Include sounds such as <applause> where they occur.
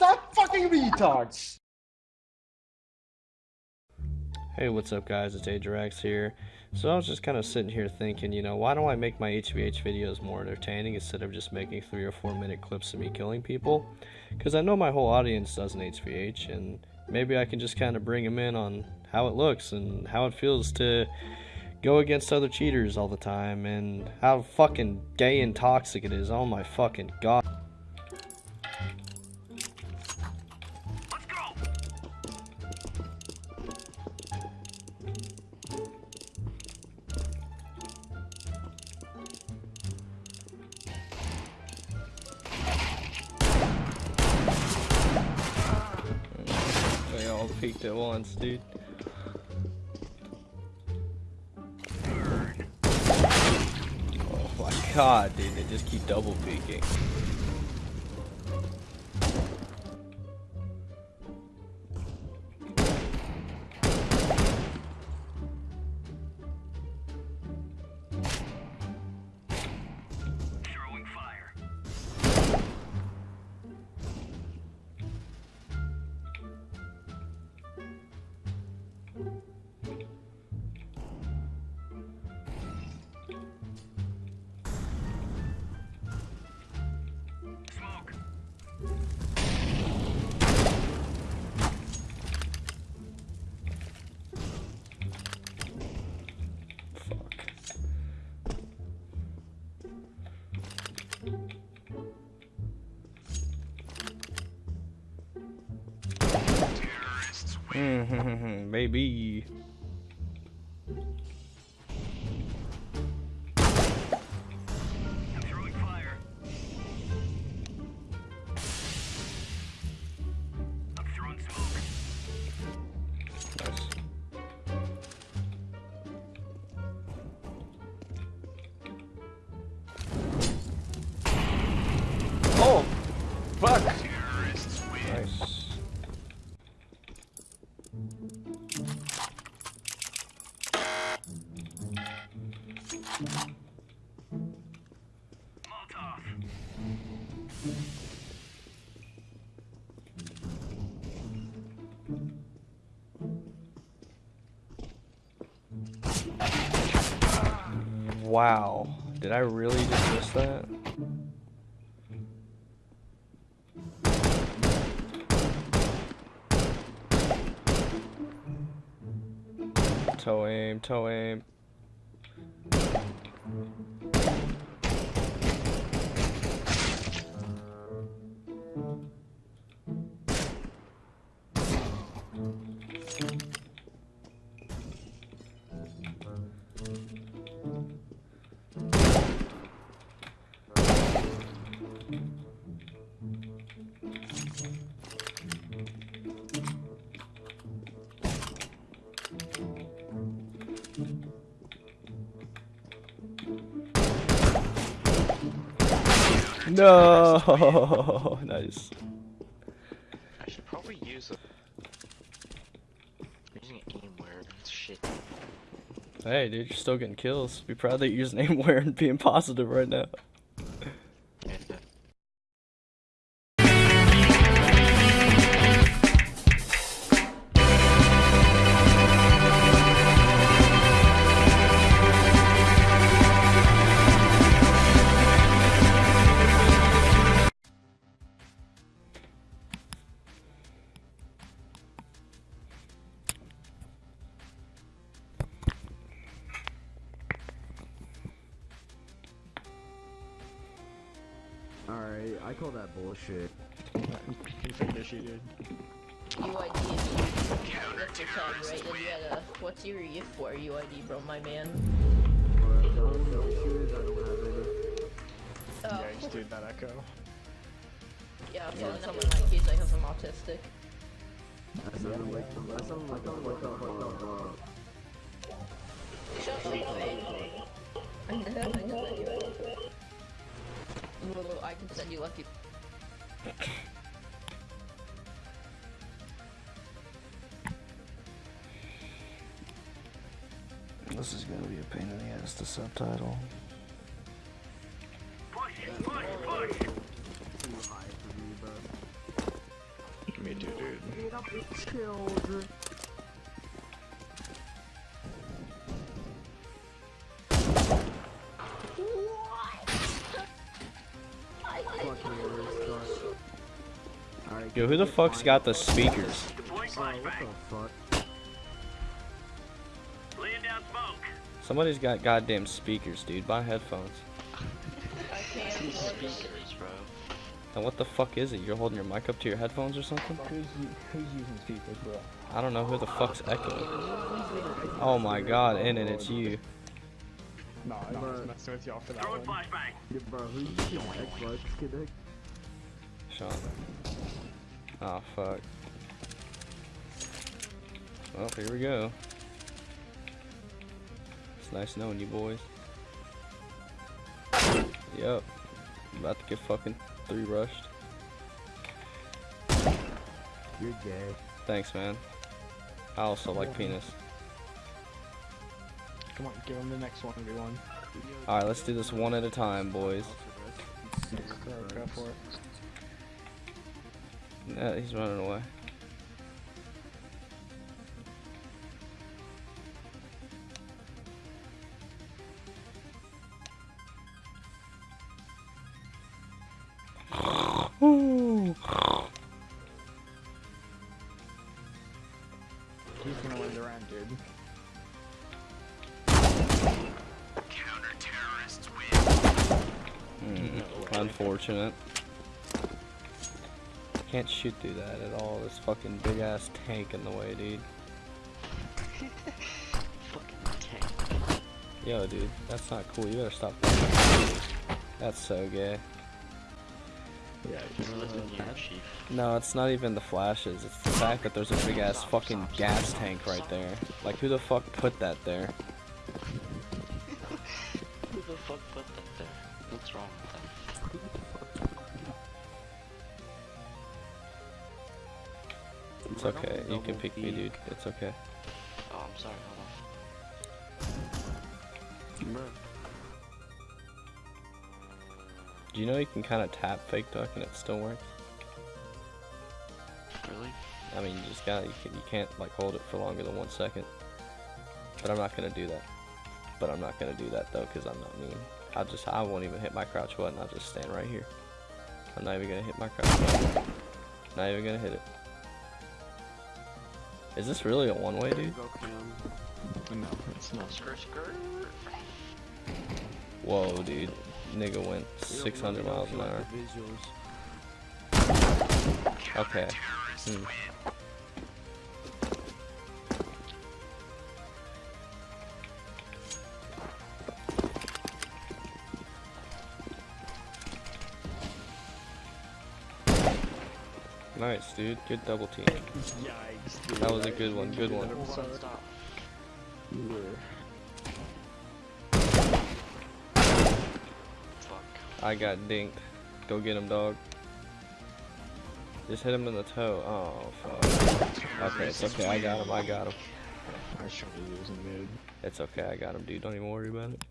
that fucking retards! Hey, what's up guys, it's Ajax here. So I was just kind of sitting here thinking, you know, why don't I make my HVH videos more entertaining instead of just making 3 or 4 minute clips of me killing people? Because I know my whole audience does an HVH, and maybe I can just kind of bring them in on how it looks and how it feels to go against other cheaters all the time and how fucking gay and toxic it is. Oh my fucking god. At once, dude. Oh my god, dude, they just keep double peeking. Mm-hmm, <laughs> Baby. Oh! Fuck! Wow. Did I really just miss that? Toe aim, toe aim. No, <laughs> nice. I should probably use a. I'm using aimware. Shit. Hey, dude, you're still getting kills. Be proud that you're using <laughs> aimware and being positive right now. I call that bullshit. dude. UID is Counter terrorist right? A, what's your EF for UID, bro, my man? Oh, Yeah, doing that echo. yeah, I'm telling case I autistic. Like, like, like uh. I I I can send you lucky. This is gonna be a pain in the ass to subtitle. too high for me, bro. Get Yo, who the fuck's got the speakers? Somebody's got goddamn speakers, dude. Buy headphones. Speakers, bro. And what the fuck is it? You're holding your mic up to your headphones or something? Who's using speakers, bro? I don't know who the fuck's echoing. Oh my god, and it's you. No, no, I was Bruh. messing with y'all for that one. Yeah, bro, who's using Xbox Kinect? Sean. Oh fuck. Well, here we go. It's nice knowing you boys. Yep. About to get fucking three rushed. You're gay. Thanks, man. I also like penis. Come on, give him the next one, everyone. Alright, let's do this one at a time, boys. Go, go for it. Yeah, he's running away. Unfortunate. Can't shoot through that at all. This fucking big ass tank in the way, dude. Fucking tank. Yo, dude, that's not cool. You better stop. that. That's so gay. Yeah, He's living here, chief. No, it's not even the flashes. It's the fact that there's a big ass fucking gas tank right there. Like, who the fuck put that there? <laughs> Who the fuck put that there? What's wrong with that? It's okay. You can pick me, dude. It's okay. Oh, I'm sorry, hold Do you know you can kind of tap fake duck and it still works? Really? I mean, you just gotta, you, can, you can't like hold it for longer than one second. But I'm not gonna do that. But I'm not gonna do that though, cause I'm not mean. I'll just, I won't even hit my crouch button. I'll just stand right here. I'm not even gonna hit my crouch button. Not even gonna hit it. Is this really a one-way, dude? No, it's not. Skirt, skirt. Whoa, dude. Nigga went 600 miles an hour. Okay. Hmm. Nice, dude. Good double team. Yikes, dude. That was a good one. Good one. Hold on, stop. Fuck. I got dinked. Go get him, dog. Just hit him in the toe. Oh, fuck. Okay, it's okay. I got him. I got him. I should be losing, dude. It's okay. I got him, dude. Don't even worry about it.